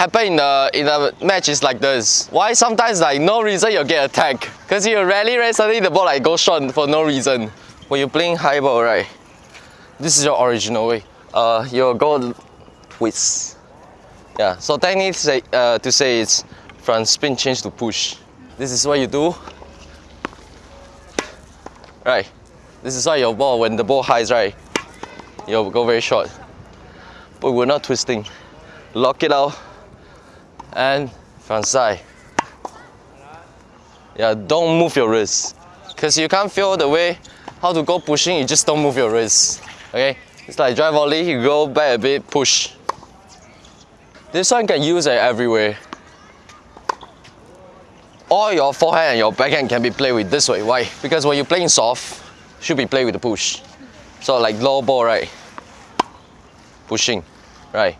happen in the in the match is like this. Why sometimes like no reason you get attacked? Cause you rally right suddenly the ball like go short for no reason. When you're playing high ball right, this is your original way. Uh, you go with yeah. So technically say, uh, to say it's from spin change to push. This is what you do. Right. This is why your ball when the ball highs right, you'll go very short. But we're not twisting. Lock it out and front side. Yeah, don't move your wrist. Cause you can't feel the way how to go pushing, you just don't move your wrist. Okay? It's like drive volley, you go back a bit, push. This one can use it everywhere. All your forehand and your backhand can be played with this way. Why? Because when you're playing soft, should be played with the push. So like low ball, right? Pushing, right?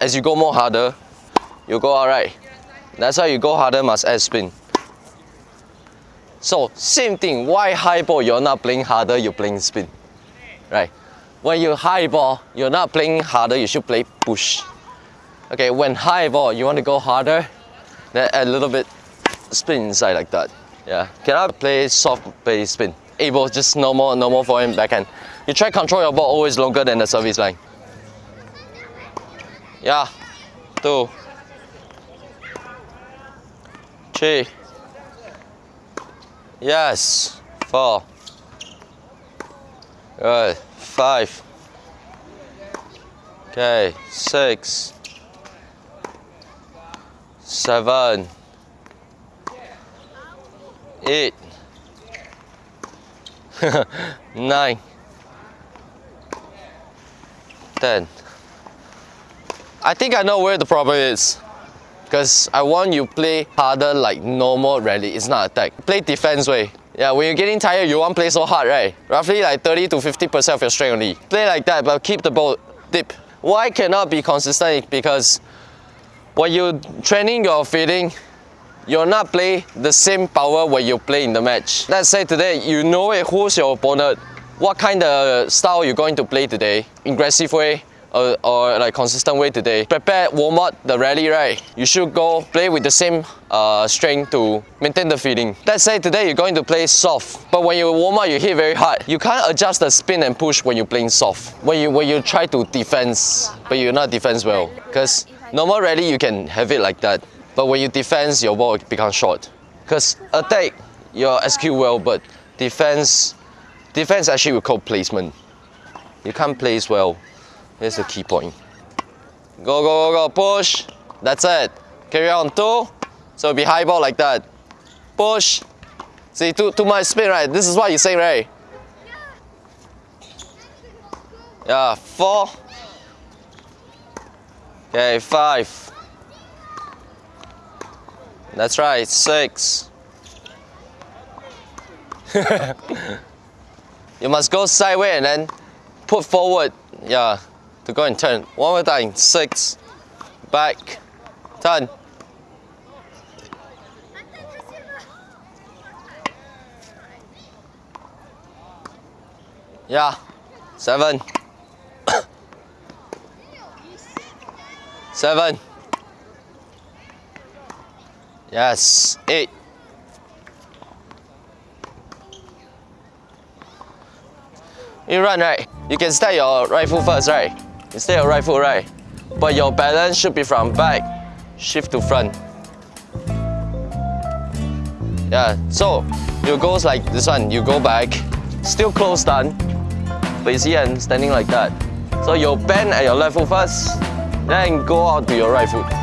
As you go more harder, you go out right. That's why you go harder must add spin. So same thing, why high ball you're not playing harder, you're playing spin. Right? When you high ball, you're not playing harder, you should play push. Okay, when high ball, you want to go harder, then add a little bit spin inside like that. Yeah, cannot play soft play spin. Able just normal, normal forehand backhand. You try control your ball always longer than the service line. Yeah, two, three, yes, four, good, five, okay, six, seven, eight, nine, ten. I think I know where the problem is. Because I want you play harder like normal rally, it's not attack. Play defense way. Yeah, when you're getting tired, you won't play so hard, right? Roughly like 30 to 50% of your strength only. Play like that, but keep the ball deep. Why cannot be consistent? Because when you're training your feeding, you're not play the same power when you play in the match. Let's say today, you know it, who's your opponent, what kind of style you're going to play today, aggressive way, or, or, like consistent way today. Prepare warm up the rally right. You should go play with the same uh, strength to maintain the feeling. Let's say today you're going to play soft, but when you warm up you hit very hard. You can't adjust the spin and push when you're playing soft. When you when you try to defense, but you're not defense well. Because normal rally you can have it like that. But when you defense, your ball becomes short. Because attack, you execute well, but defense, defense actually will call placement. You can't place well. Here's the key point. Go, go, go, go, push. That's it. Carry on, two. So it'll be high ball like that. Push. See, too, too much spin, right? This is what you're saying, right? Yeah, four. Okay, five. That's right, six. you must go sideways and then put forward. Yeah to go and turn. One more time, six, back, turn. Yeah, seven, seven, yes, eight, you run right, you can start your foot first, right? Instead of right foot right. But your balance should be from back, shift to front. Yeah, so you goes like this one, you go back, still close down, but you see I'm standing like that. So you bend at your left foot first, then go out to your right foot.